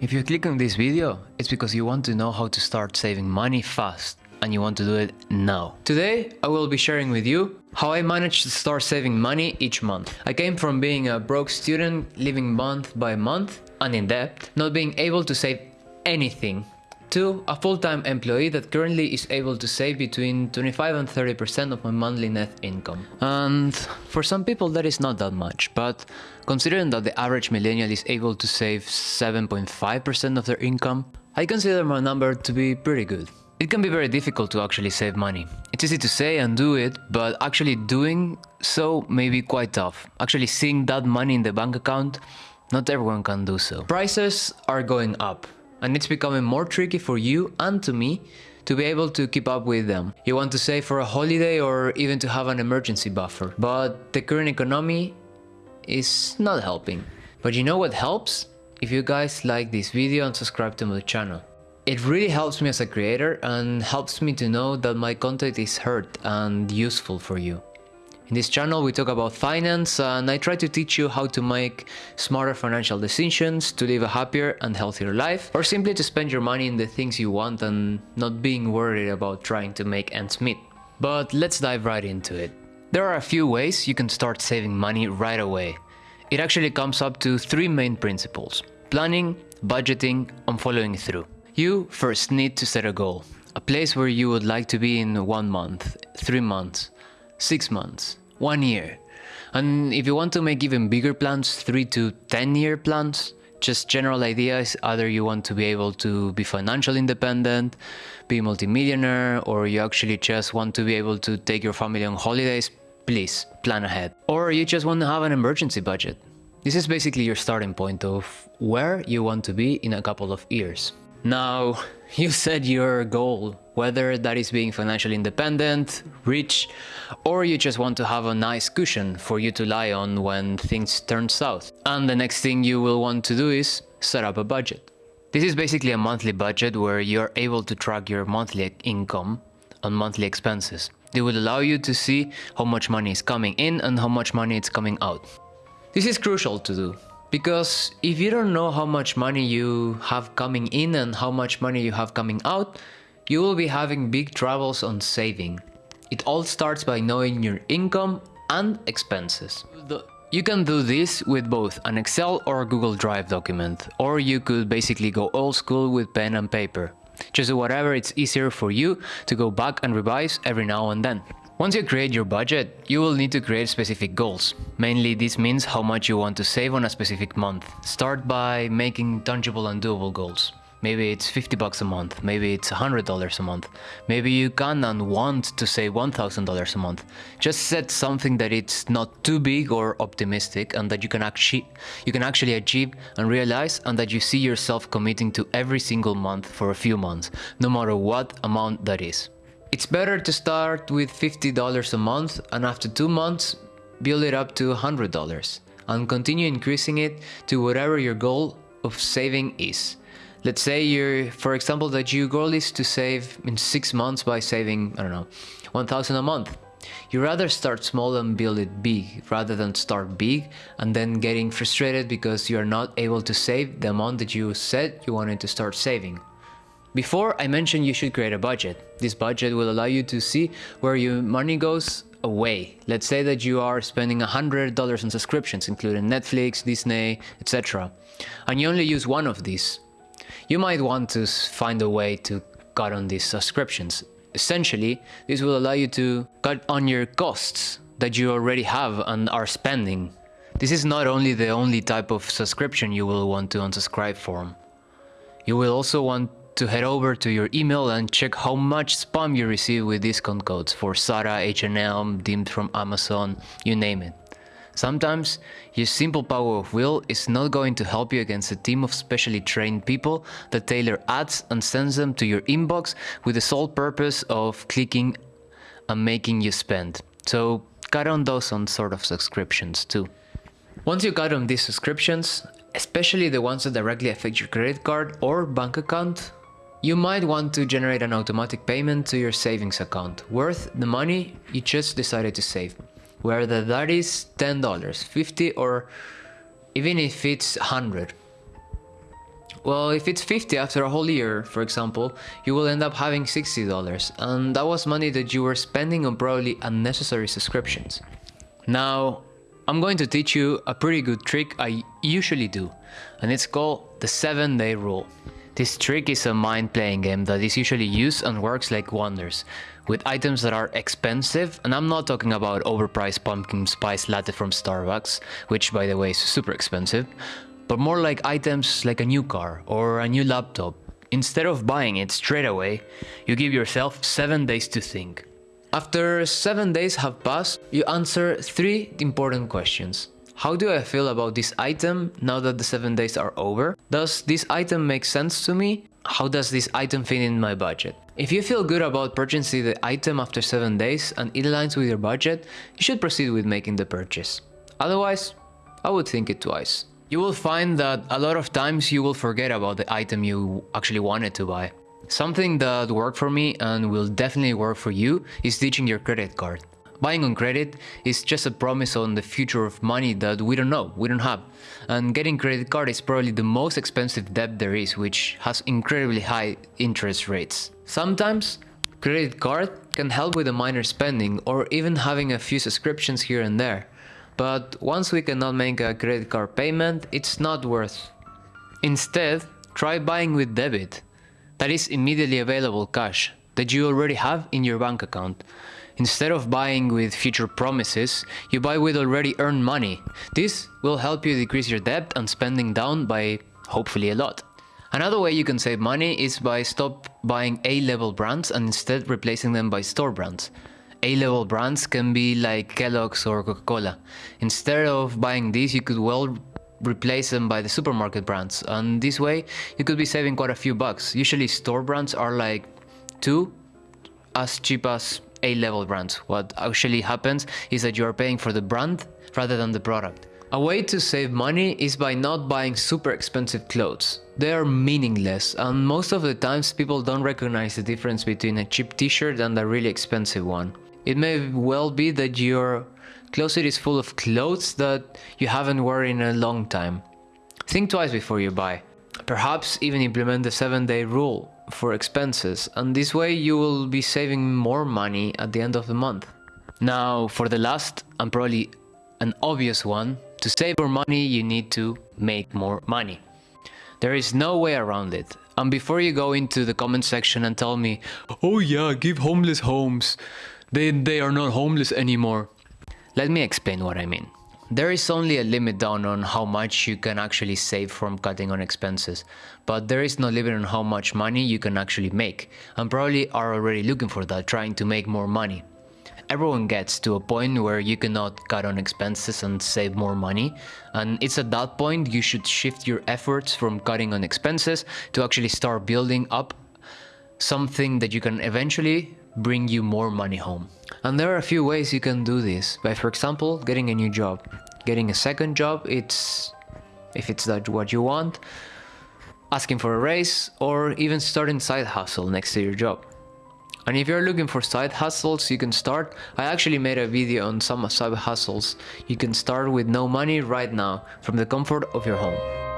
If you click on this video, it's because you want to know how to start saving money fast and you want to do it now. Today, I will be sharing with you how I managed to start saving money each month. I came from being a broke student, living month by month and in debt, not being able to save anything to a full-time employee that currently is able to save between 25 and 30% of my monthly net income. And for some people that is not that much, but considering that the average millennial is able to save 7.5% of their income, I consider my number to be pretty good. It can be very difficult to actually save money. It's easy to say and do it, but actually doing so may be quite tough. Actually seeing that money in the bank account, not everyone can do so. Prices are going up and it's becoming more tricky for you and to me to be able to keep up with them. You want to save for a holiday or even to have an emergency buffer, but the current economy is not helping. But you know what helps? If you guys like this video and subscribe to my channel. It really helps me as a creator and helps me to know that my content is heard and useful for you. In this channel we talk about finance and I try to teach you how to make smarter financial decisions, to live a happier and healthier life, or simply to spend your money in the things you want and not being worried about trying to make ends meet. But let's dive right into it. There are a few ways you can start saving money right away. It actually comes up to three main principles. Planning, budgeting, and following through. You first need to set a goal. A place where you would like to be in one month, three months, six months, one year. And if you want to make even bigger plans, three to 10 year plans, just general ideas, either you want to be able to be financially independent, be multimillionaire, or you actually just want to be able to take your family on holidays, please plan ahead. Or you just want to have an emergency budget. This is basically your starting point of where you want to be in a couple of years. Now, you set your goal, whether that is being financially independent, rich, or you just want to have a nice cushion for you to lie on when things turn south. And the next thing you will want to do is set up a budget. This is basically a monthly budget where you're able to track your monthly income and monthly expenses. They will allow you to see how much money is coming in and how much money is coming out. This is crucial to do because if you don't know how much money you have coming in and how much money you have coming out, you will be having big troubles on saving. It all starts by knowing your income and expenses. You can do this with both an Excel or Google Drive document, or you could basically go old school with pen and paper. Just do whatever it's easier for you to go back and revise every now and then. Once you create your budget, you will need to create specific goals. Mainly this means how much you want to save on a specific month. Start by making tangible and doable goals. Maybe it's 50 bucks a month, maybe it's $100 a month. Maybe you can and want to save $1,000 a month. Just set something that it's not too big or optimistic and that you can actually you can actually achieve and realize and that you see yourself committing to every single month for a few months, no matter what amount that is. It's better to start with $50 a month and after two months build it up to $100 and continue increasing it to whatever your goal of saving is. Let's say you're, for example, that your goal is to save in six months by saving, I don't know, 1000 a month. You rather start small and build it big rather than start big and then getting frustrated because you are not able to save the amount that you said you wanted to start saving. Before I mentioned you should create a budget. This budget will allow you to see where your money goes away. Let's say that you are spending $100 on subscriptions including Netflix, Disney, etc. And you only use one of these. You might want to find a way to cut on these subscriptions. Essentially, this will allow you to cut on your costs that you already have and are spending. This is not only the only type of subscription you will want to unsubscribe from. You will also want to head over to your email and check how much spam you receive with discount codes for Zara, H&M, Deemed from Amazon, you name it. Sometimes, your simple power of will is not going to help you against a team of specially trained people that tailor ads and sends them to your inbox with the sole purpose of clicking and making you spend. So cut on those on sort of subscriptions too. Once you cut on these subscriptions, especially the ones that directly affect your credit card or bank account, you might want to generate an automatic payment to your savings account worth the money you just decided to save. Whether that is $10, 50 or even if it's 100. Well, if it's 50 after a whole year, for example, you will end up having $60 and that was money that you were spending on probably unnecessary subscriptions. Now, I'm going to teach you a pretty good trick I usually do and it's called the 7 day rule. This trick is a mind playing game that is usually used and works like wonders with items that are expensive and I'm not talking about overpriced pumpkin spice latte from Starbucks, which by the way is super expensive, but more like items like a new car or a new laptop. Instead of buying it straight away, you give yourself 7 days to think. After 7 days have passed, you answer 3 important questions. How do I feel about this item now that the 7 days are over? Does this item make sense to me? How does this item fit in my budget? If you feel good about purchasing the item after 7 days and it aligns with your budget, you should proceed with making the purchase. Otherwise, I would think it twice. You will find that a lot of times you will forget about the item you actually wanted to buy. Something that worked for me and will definitely work for you is ditching your credit card. Buying on credit is just a promise on the future of money that we don't know, we don't have. And getting credit card is probably the most expensive debt there is, which has incredibly high interest rates. Sometimes, credit card can help with a minor spending or even having a few subscriptions here and there. But once we cannot make a credit card payment, it's not worth. Instead, try buying with debit. That is immediately available cash that you already have in your bank account. Instead of buying with future promises, you buy with already earned money. This will help you decrease your debt and spending down by hopefully a lot. Another way you can save money is by stop buying A-level brands and instead replacing them by store brands. A-level brands can be like Kellogg's or Coca-Cola. Instead of buying these, you could well replace them by the supermarket brands and this way you could be saving quite a few bucks. Usually store brands are like two as cheap as A-level brands. What actually happens is that you are paying for the brand rather than the product. A way to save money is by not buying super expensive clothes. They are meaningless and most of the times people don't recognize the difference between a cheap t-shirt and a really expensive one. It may well be that your closet is full of clothes that you haven't worn in a long time. Think twice before you buy. Perhaps even implement the 7 day rule for expenses and this way you will be saving more money at the end of the month. Now for the last and probably an obvious one, to save more money you need to make more money. There is no way around it. And before you go into the comment section and tell me, oh yeah, give homeless homes, they, they are not homeless anymore. Let me explain what I mean. There is only a limit down on how much you can actually save from cutting on expenses, but there is no limit on how much money you can actually make, and probably are already looking for that, trying to make more money. Everyone gets to a point where you cannot cut on expenses and save more money, and it's at that point you should shift your efforts from cutting on expenses to actually start building up something that you can eventually bring you more money home. And there are a few ways you can do this, by for example, getting a new job. Getting a second job, it's if it's that what you want, asking for a raise, or even starting side hustle next to your job. And if you're looking for side hustles you can start, I actually made a video on some side hustles you can start with no money right now from the comfort of your home.